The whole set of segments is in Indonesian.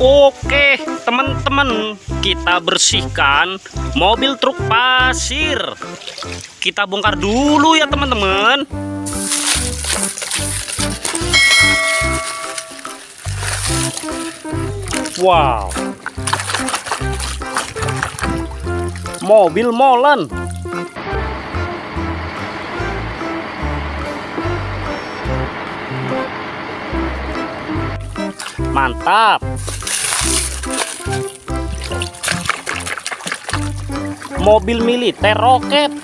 Oke, teman-teman, kita bersihkan mobil truk pasir. Kita bongkar dulu ya, teman-teman. Wow. Mobil molen. Mantap. Mobil militer roket.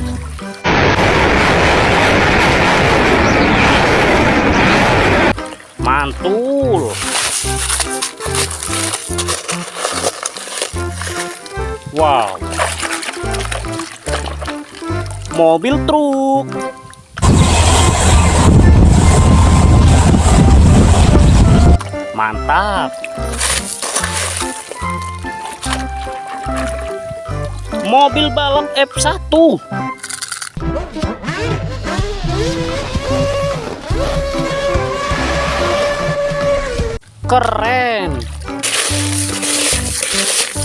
Mantul. Wow. Mobil truk. Mantap. Mobil balap F1. Keren.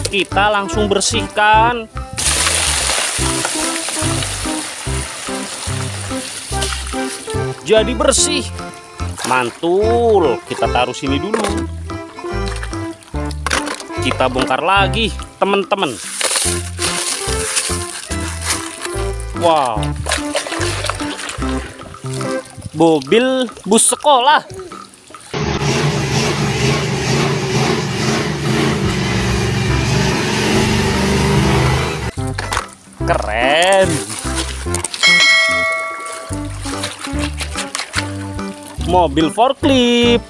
Kita langsung bersihkan. Jadi bersih. Mantul. Kita taruh sini dulu. Kita bongkar lagi, teman-teman. Wow. Mobil bus sekolah. Keren. Mobil forklift.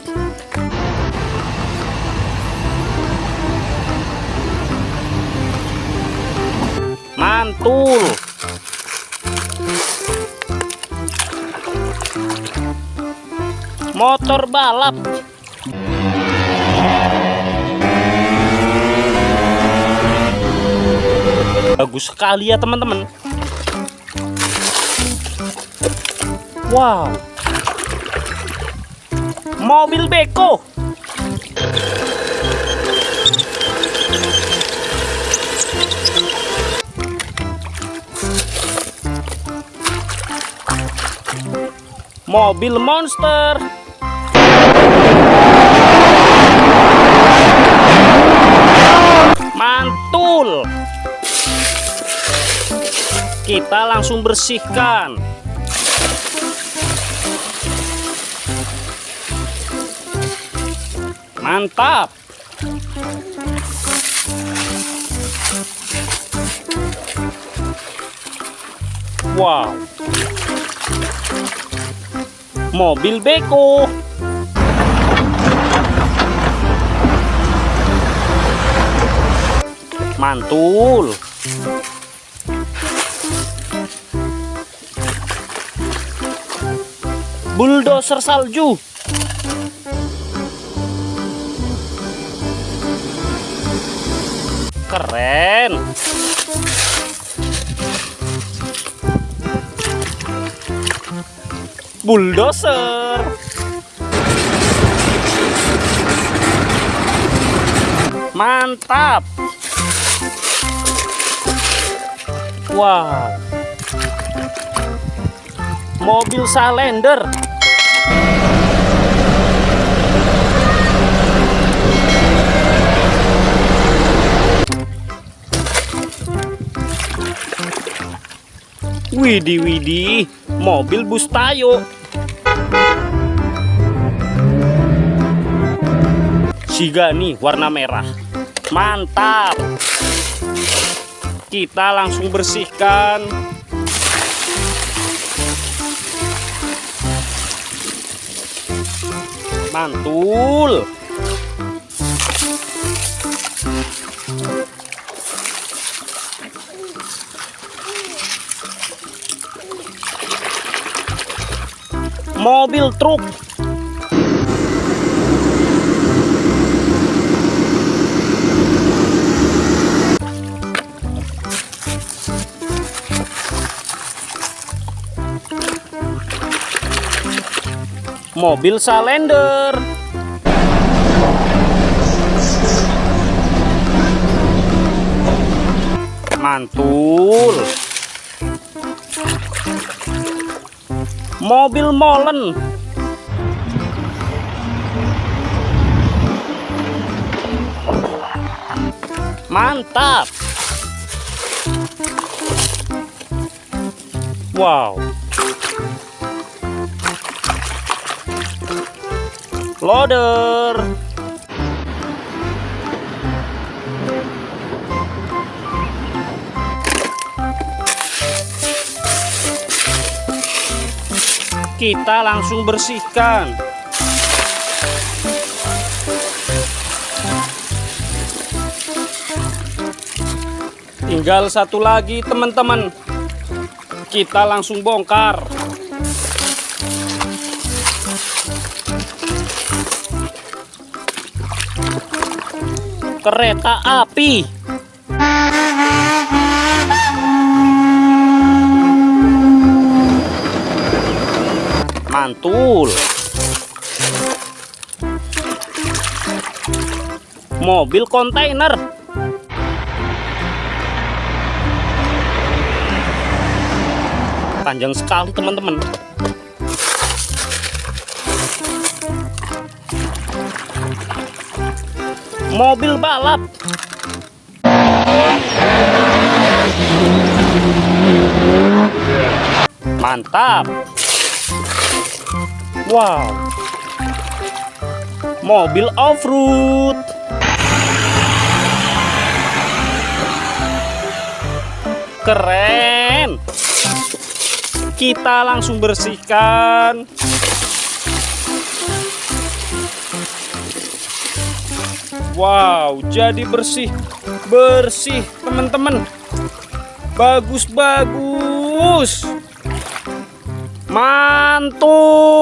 Mantul. Motor balap. Bagus sekali ya teman-teman. Wow. Mobil beko. Mobil monster. Kita langsung bersihkan. Mantap. Wow. Mobil beko. Mantul. Bulldozer salju. Keren. Bulldozer. Mantap. Wow. Mobil Salender. Widih widih, mobil bus tayo. Sigani warna merah. Mantap. Kita langsung bersihkan. Mantul. Mobil truk. mobil salender. Mantul. Mobil molen. Mantap. Wow. Loader kita langsung bersihkan. Tinggal satu lagi teman-teman. Kita langsung bongkar kereta api. Mantul. Mobil kontainer. Panjang sekali teman-teman mobil balap. Mantap. Wow. Mobil off-road. Keren. Kita langsung bersihkan Wow jadi bersih. Bersih teman-teman. Bagus-bagus. Mantul